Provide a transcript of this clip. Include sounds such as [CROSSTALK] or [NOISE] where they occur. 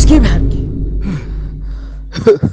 इसकी बहन की। [LAUGHS]